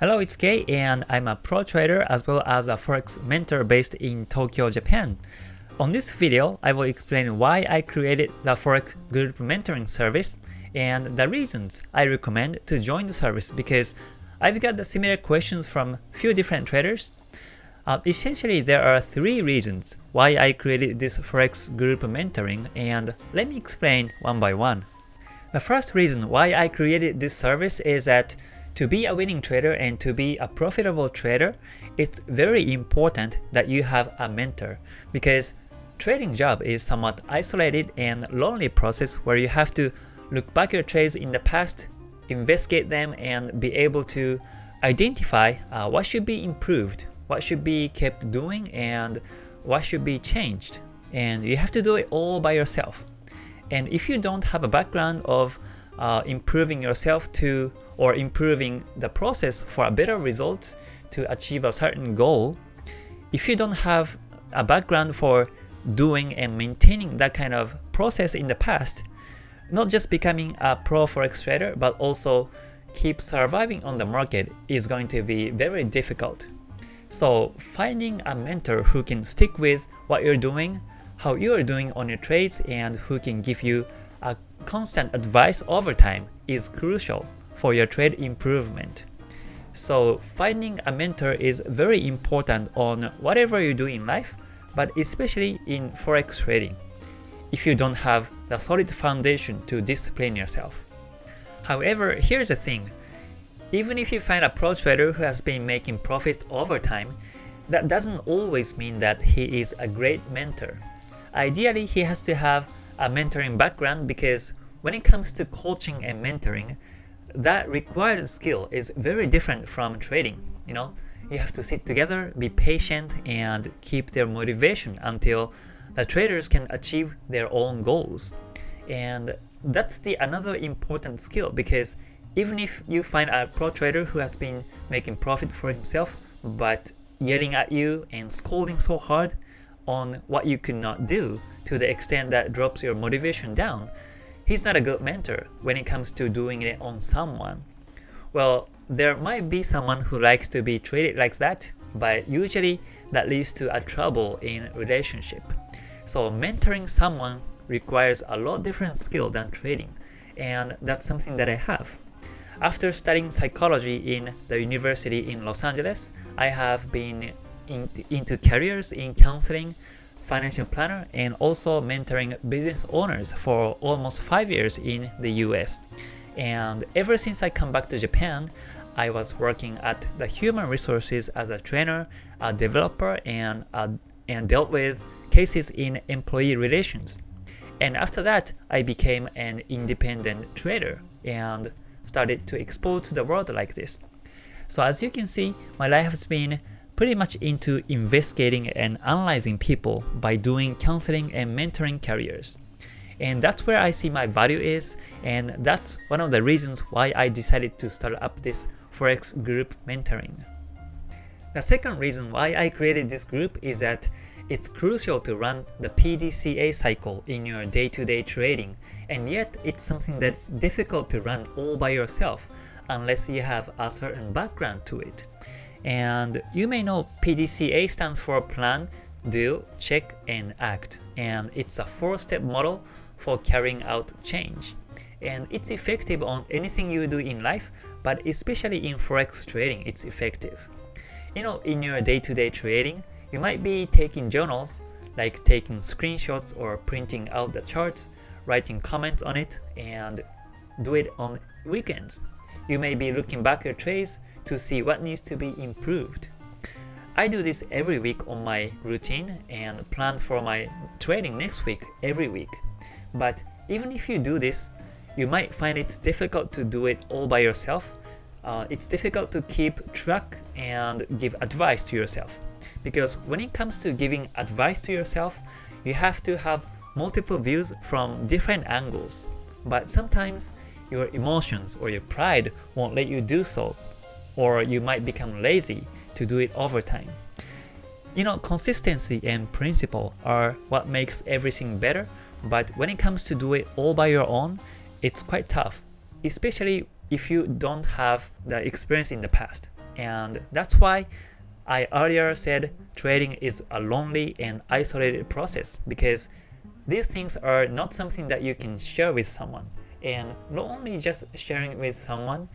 Hello, it's Kei and I'm a pro trader as well as a forex mentor based in Tokyo, Japan. On this video, I will explain why I created the forex group mentoring service and the reasons I recommend to join the service because I've got the similar questions from few different traders. Uh, essentially, there are three reasons why I created this forex group mentoring and let me explain one by one. The first reason why I created this service is that to be a winning trader and to be a profitable trader, it's very important that you have a mentor because trading job is somewhat isolated and lonely process where you have to look back your trades in the past, investigate them, and be able to identify uh, what should be improved, what should be kept doing, and what should be changed. And you have to do it all by yourself. And if you don't have a background of uh, improving yourself to or improving the process for a better result to achieve a certain goal, if you don't have a background for doing and maintaining that kind of process in the past, not just becoming a pro forex trader, but also keep surviving on the market is going to be very difficult. So finding a mentor who can stick with what you're doing, how you're doing on your trades, and who can give you a constant advice over time is crucial for your trade improvement. So finding a mentor is very important on whatever you do in life, but especially in forex trading, if you don't have the solid foundation to discipline yourself. However, here's the thing, even if you find a pro trader who has been making profits over time, that doesn't always mean that he is a great mentor. Ideally, he has to have a mentoring background because when it comes to coaching and mentoring, that required skill is very different from trading. You know, you have to sit together, be patient, and keep their motivation until the traders can achieve their own goals. And that's the another important skill because even if you find a pro trader who has been making profit for himself, but yelling at you and scolding so hard on what you could not do to the extent that drops your motivation down, he's not a good mentor when it comes to doing it on someone. Well, there might be someone who likes to be treated like that, but usually that leads to a trouble in relationship. So mentoring someone requires a lot different skill than trading, and that's something that I have. After studying psychology in the university in Los Angeles, I have been in, into careers in counseling, financial planner and also mentoring business owners for almost 5 years in the US. And ever since I come back to Japan, I was working at the human resources as a trainer, a developer, and, uh, and dealt with cases in employee relations. And after that, I became an independent trader and started to expose to the world like this. So as you can see, my life has been pretty much into investigating and analyzing people by doing counseling and mentoring careers. And that's where I see my value is, and that's one of the reasons why I decided to start up this Forex group mentoring. The second reason why I created this group is that it's crucial to run the PDCA cycle in your day-to-day -day trading, and yet it's something that's difficult to run all by yourself unless you have a certain background to it. And you may know PDCA stands for Plan, Do, Check, and Act. And it's a four-step model for carrying out change. And it's effective on anything you do in life, but especially in forex trading, it's effective. You know, in your day-to-day -day trading, you might be taking journals, like taking screenshots or printing out the charts, writing comments on it, and do it on weekends. You may be looking back your trades to see what needs to be improved. I do this every week on my routine and plan for my trading next week every week. But even if you do this, you might find it's difficult to do it all by yourself. Uh, it's difficult to keep track and give advice to yourself. Because when it comes to giving advice to yourself, you have to have multiple views from different angles. But sometimes your emotions or your pride won't let you do so, or you might become lazy to do it over time. You know, consistency and principle are what makes everything better, but when it comes to do it all by your own, it's quite tough, especially if you don't have the experience in the past. And that's why I earlier said trading is a lonely and isolated process because these things are not something that you can share with someone. And not only just sharing with someone,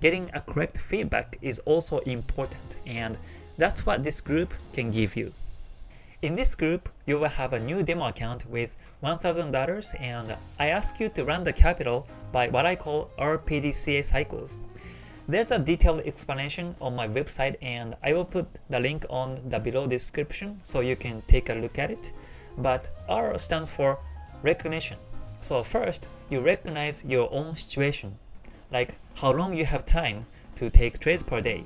getting a correct feedback is also important and that's what this group can give you. In this group, you will have a new demo account with $1,000 and I ask you to run the capital by what I call RPDCA cycles. There's a detailed explanation on my website and I will put the link on the below description so you can take a look at it. But R stands for recognition. So first, you recognize your own situation, like how long you have time to take trades per day.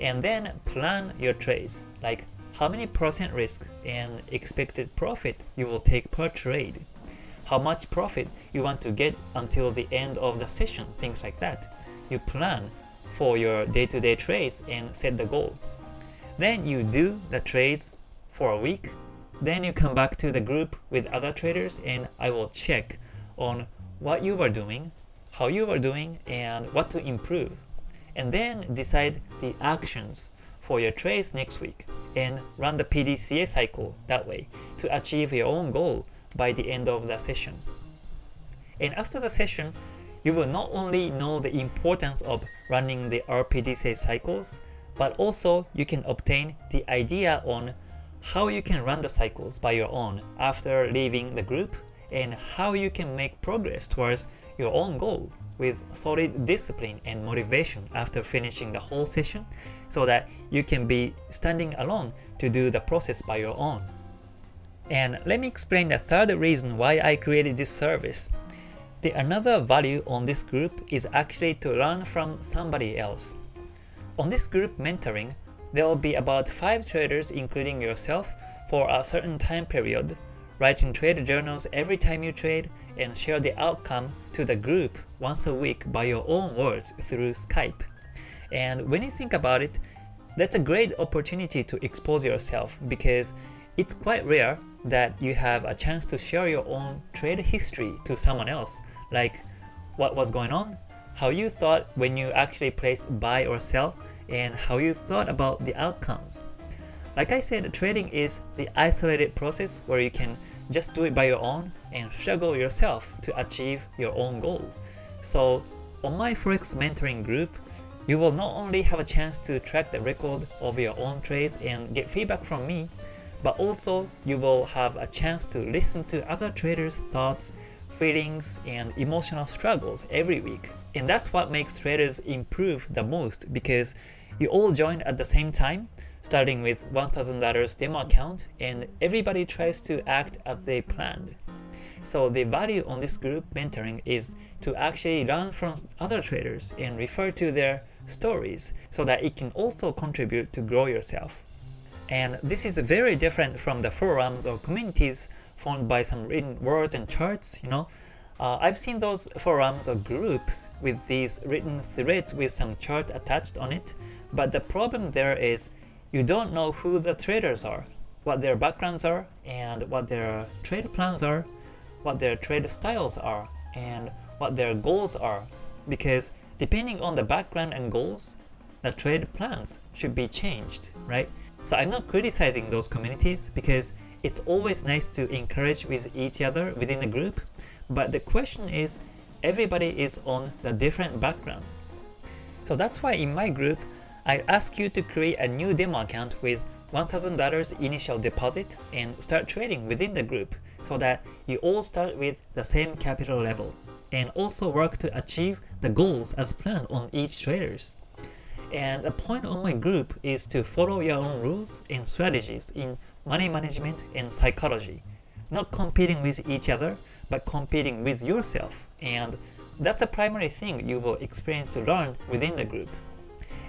And then plan your trades, like how many percent risk and expected profit you will take per trade, how much profit you want to get until the end of the session, things like that you plan for your day-to-day -day trades and set the goal. Then you do the trades for a week. Then you come back to the group with other traders and I will check on what you are doing, how you are doing, and what to improve. And then decide the actions for your trades next week and run the PDCA cycle that way to achieve your own goal by the end of the session. And after the session, you will not only know the importance of running the RPDCA cycles, but also you can obtain the idea on how you can run the cycles by your own after leaving the group and how you can make progress towards your own goal with solid discipline and motivation after finishing the whole session so that you can be standing alone to do the process by your own. And let me explain the third reason why I created this service. The another value on this group is actually to learn from somebody else. On this group mentoring, there will be about 5 traders including yourself for a certain time period, writing trade journals every time you trade, and share the outcome to the group once a week by your own words through Skype. And when you think about it, that's a great opportunity to expose yourself because it's quite rare that you have a chance to share your own trade history to someone else like what was going on, how you thought when you actually placed buy or sell, and how you thought about the outcomes. Like I said, trading is the isolated process where you can just do it by your own and struggle yourself to achieve your own goal. So on my Forex mentoring group, you will not only have a chance to track the record of your own trades and get feedback from me, but also you will have a chance to listen to other traders' thoughts feelings, and emotional struggles every week. And that's what makes traders improve the most because you all join at the same time, starting with $1,000 demo account, and everybody tries to act as they planned. So the value on this group mentoring is to actually learn from other traders and refer to their stories so that it can also contribute to grow yourself. And this is very different from the forums or communities formed by some written words and charts, you know. Uh, I've seen those forums or groups with these written threads with some chart attached on it, but the problem there is you don't know who the traders are, what their backgrounds are, and what their trade plans are, what their trade styles are, and what their goals are, because depending on the background and goals, the trade plans should be changed, right? So I'm not criticizing those communities because it's always nice to encourage with each other within a group, but the question is, everybody is on the different background. So that's why in my group, I ask you to create a new demo account with $1,000 initial deposit and start trading within the group so that you all start with the same capital level and also work to achieve the goals as planned on each traders. And the point of my group is to follow your own rules and strategies in money management, and psychology. Not competing with each other, but competing with yourself. And that's a primary thing you will experience to learn within the group.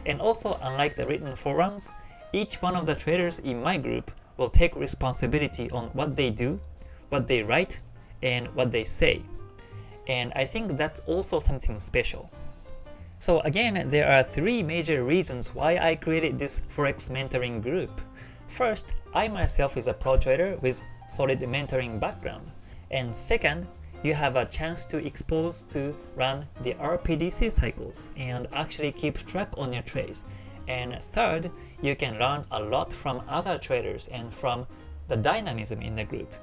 And also, unlike the written forums, each one of the traders in my group will take responsibility on what they do, what they write, and what they say. And I think that's also something special. So again, there are three major reasons why I created this Forex mentoring group. First, I myself is a pro trader with solid mentoring background. And second, you have a chance to expose to run the RPDC cycles and actually keep track on your trades. And third, you can learn a lot from other traders and from the dynamism in the group.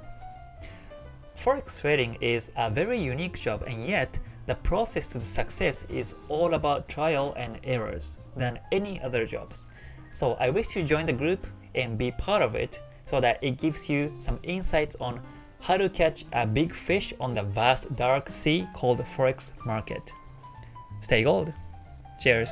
Forex trading is a very unique job and yet the process to the success is all about trial and errors than any other jobs. So I wish you join the group and be part of it so that it gives you some insights on how to catch a big fish on the vast dark sea called Forex market. Stay gold! Cheers!